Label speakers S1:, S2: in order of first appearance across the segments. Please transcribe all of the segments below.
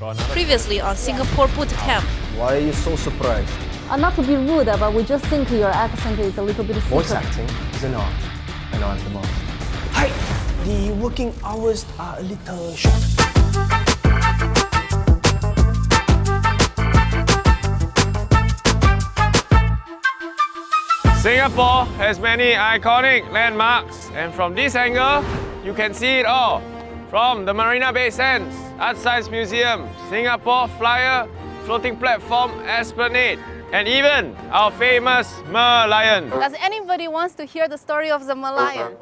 S1: Previously on Singapore Boot Camp.
S2: Why are you so surprised?
S3: Uh, not to be rude, but we just think your accent is a little bit
S2: Voice acting is an art, an art the most.
S4: Hi, the working hours are a little short.
S5: Singapore has many iconic landmarks and from this angle, you can see it all. From the Marina Bay Sands, Art Science Museum, Singapore Flyer, Floating Platform Esplanade, and even our famous Merlion.
S6: Does anybody wants to hear the story of the Merlion?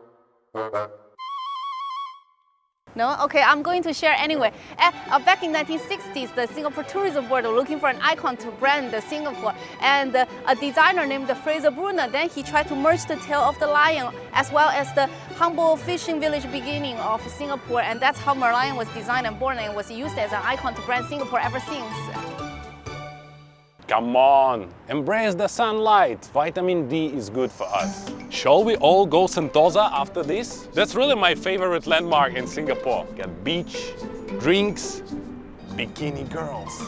S6: No? Okay, I'm going to share anyway. Uh, back in 1960s, the Singapore Tourism Board were looking for an icon to brand the Singapore. And uh, a designer named Fraser Brunner, then he tried to merge the tail of the lion as well as the humble fishing village beginning of Singapore. And that's how Merlion was designed and born and was used as an icon to brand Singapore ever since.
S7: Come on, embrace the sunlight. Vitamin D is good for us. Shall we all go Sentosa after this? That's really my favorite landmark in Singapore. Get beach, drinks, bikini girls.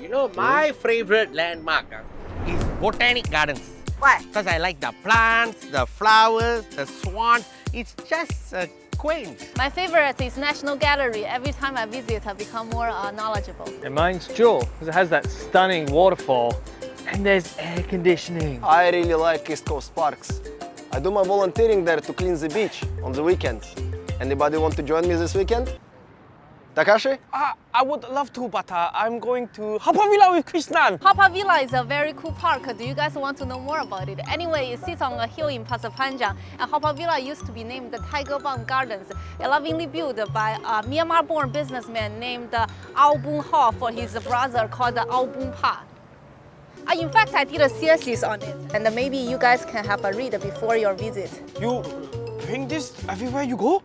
S8: You know, my favorite landmark uh, is Botanic Gardens.
S6: Why?
S8: Because I like the plants, the flowers, the swans. It's just uh, quaint.
S6: My favorite is National Gallery. Every time I visit, I become more uh, knowledgeable.
S9: And mine's Jewel, because it has that stunning waterfall. And there's air conditioning.
S2: I really like East Coast Parks. I do my volunteering there to clean the beach on the weekends. Anybody want to join me this weekend? Takashi?
S4: Uh, I would love to, but uh, I'm going to Haw Villa with Krishnan.
S6: Haw Par Villa is a very cool park. Do you guys want to know more about it? Anyway, it sits on a hill in Pasir Panjang. And Haw Par Villa used to be named the Tiger Balm Gardens, lovingly built by a Myanmar-born businessman named uh, Aw Boon Haw for his brother called Aw Boon Par. Uh, in fact, I did a thesis on it, and maybe you guys can have a read before your visit.
S4: You bring this everywhere you go?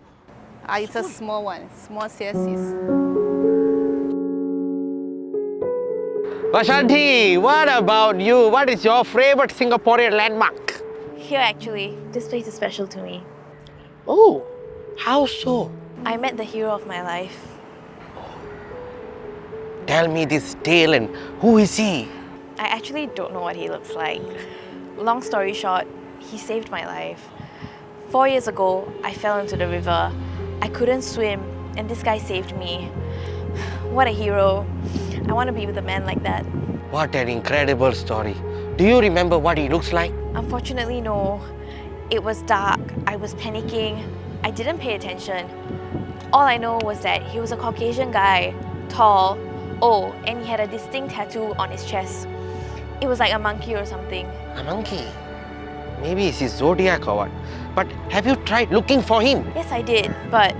S6: Uh, it's a small one, small thesis.
S8: Vashanti, what about you? What is your favorite Singaporean landmark?
S1: Here actually, this place is special to me.
S8: Oh, how so?
S1: I met the hero of my life.
S8: Tell me this tale and who is he?
S1: I actually don't know what he looks like. Long story short, he saved my life. Four years ago, I fell into the river. I couldn't swim, and this guy saved me. What a hero. I want to be with a man like that.
S8: What an incredible story. Do you remember what he looks like?
S1: Unfortunately, no. It was dark. I was panicking. I didn't pay attention. All I know was that he was a Caucasian guy, tall, old, and he had a distinct tattoo on his chest. It was like a monkey or something.
S8: A monkey. Maybe it's his zodiac or what. But have you tried looking for him?
S1: Yes, I did, but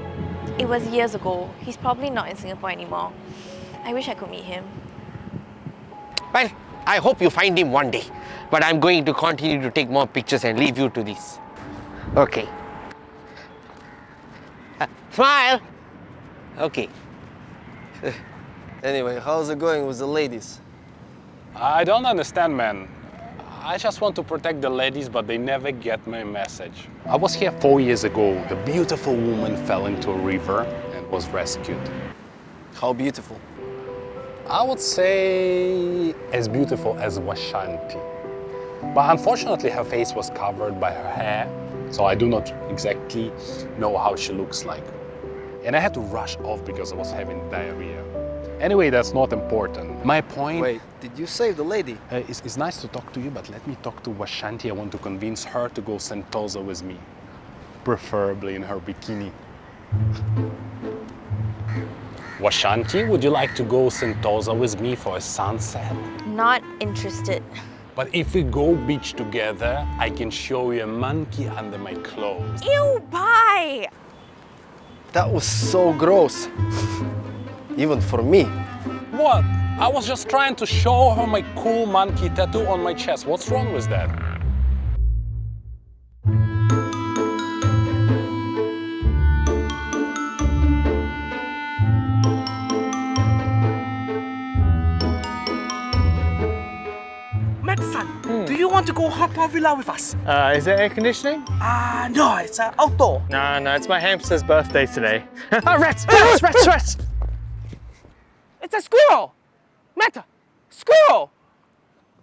S1: it was years ago. He's probably not in Singapore anymore. I wish I could meet him.
S8: Well, I hope you find him one day. But I'm going to continue to take more pictures and leave you to this. Okay. Uh, smile! Okay.
S2: Anyway, how's it going with the ladies?
S7: I don't understand, man. I just want to protect the ladies, but they never get my message. I was here four years ago. A beautiful woman fell into a river and was rescued.
S2: How beautiful.
S7: I would say as beautiful as Washanti. But unfortunately her face was covered by her hair, so I do not exactly know how she looks like. And I had to rush off because I was having diarrhea. Anyway, that's not important. My point...
S2: Wait, did you save the lady?
S7: Uh, it's, it's nice to talk to you, but let me talk to Washanti. I want to convince her to go Sentosa with me. Preferably in her bikini. Washanti, would you like to go Sentosa with me for a sunset?
S1: Not interested.
S7: But if we go beach together, I can show you a monkey under my clothes.
S1: Ew, bye!
S2: That was so gross. Even for me.
S7: What? I was just trying to show her my cool monkey tattoo on my chest. What's wrong with that?
S4: Madison, do you want to go Haw Par Villa with us?
S9: Uh, is it air conditioning?
S4: Ah, no, it's uh, outdoor.
S9: No, no, it's my hamster's birthday today. oh, rats, rats, rats, rats!
S4: It's a squirrel. Meta, squirrel.